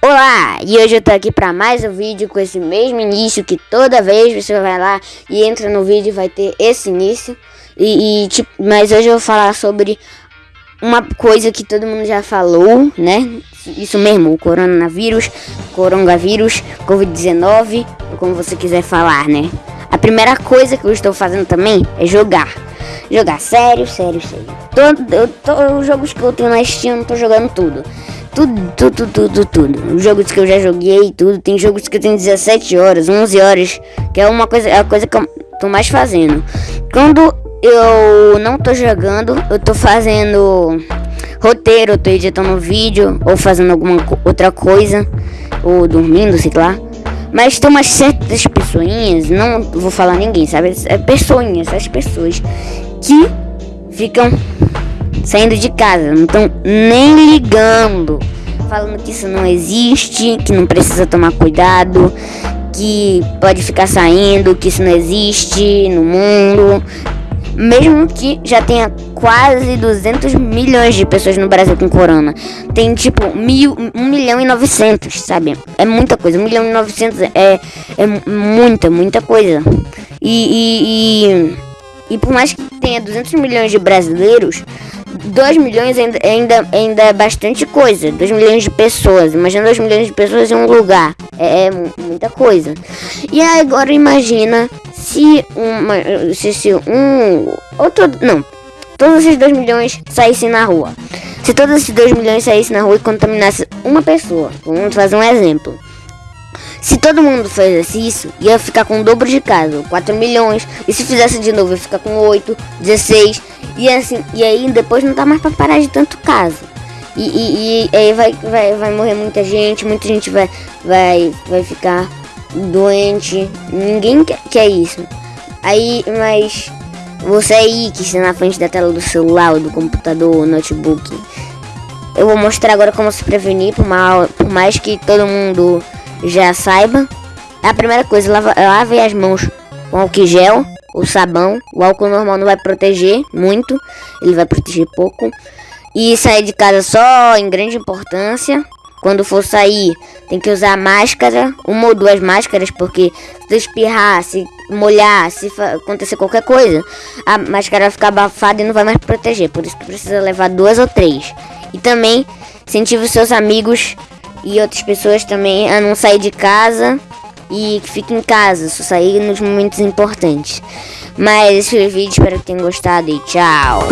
Olá! E hoje eu tô aqui para mais um vídeo com esse mesmo início que toda vez você vai lá e entra no vídeo vai ter esse início. E, e tipo, mas hoje eu vou falar sobre uma coisa que todo mundo já falou, né? Isso mesmo, o coronavírus, coronavírus, Covid-19, como você quiser falar, né? A primeira coisa que eu estou fazendo também é jogar. Jogar sério, sério, sério. Todos os jogos que eu tenho na Steam, eu não tô jogando tudo. Tudo, tudo, tudo, tudo. Os jogos que eu já joguei, tudo. Tem jogos que tenho 17 horas, 11 horas, que é uma coisa, é a coisa que eu tô mais fazendo. Quando eu não tô jogando, eu tô fazendo roteiro, tô editando vídeo ou fazendo alguma outra coisa, ou dormindo, sei lá. Mas tem umas certas pessoinhas, não vou falar ninguém, sabe? É pessoinhas, essas pessoas que ficam saindo de casa, não estão nem ligando, falando que isso não existe, que não precisa tomar cuidado, que pode ficar saindo, que isso não existe no mundo. Mesmo que já tenha quase 200 milhões de pessoas no Brasil com corona. Tem tipo mil, 1 milhão e 900, sabe? É muita coisa. 1 milhão e 900 é, é muita, muita coisa. E, e, e, e por mais que tenha 200 milhões de brasileiros, 2 milhões ainda, ainda, ainda é bastante coisa. 2 milhões de pessoas. Imagina 2 milhões de pessoas em um lugar. É, é muita coisa. E agora imagina se uma. Se, se um. Outro. Não. Todos esses 2 milhões saíssem na rua. Se todos esses 2 milhões saíssem na rua e contaminassem uma pessoa. Vamos fazer um exemplo. Se todo mundo fizesse isso, ia ficar com o dobro de casa, 4 milhões. E se fizesse de novo, ia ficar com 8, 16. E assim, e aí depois não dá mais pra parar de tanto caso. E, e, e, aí vai, vai, vai morrer muita gente, muita gente vai, vai, vai ficar doente. Ninguém quer, quer isso. Aí, mas você aí que está na frente da tela do celular, ou do computador, ou notebook. Eu vou mostrar agora como se prevenir, por, mal, por mais que todo mundo já saiba. A primeira coisa, lave as mãos com álcool gel ou sabão. O álcool normal não vai proteger muito, ele vai proteger pouco. E sair de casa só em grande importância. Quando for sair, tem que usar máscara, uma ou duas máscaras, porque se espirrar, se molhar, se acontecer qualquer coisa, a máscara vai ficar abafada e não vai mais proteger. Por isso que precisa levar duas ou três. E também incentive os seus amigos e outras pessoas também a não sair de casa e que fique em casa, só sair nos momentos importantes. Mas esse foi o vídeo, espero que tenham gostado e tchau!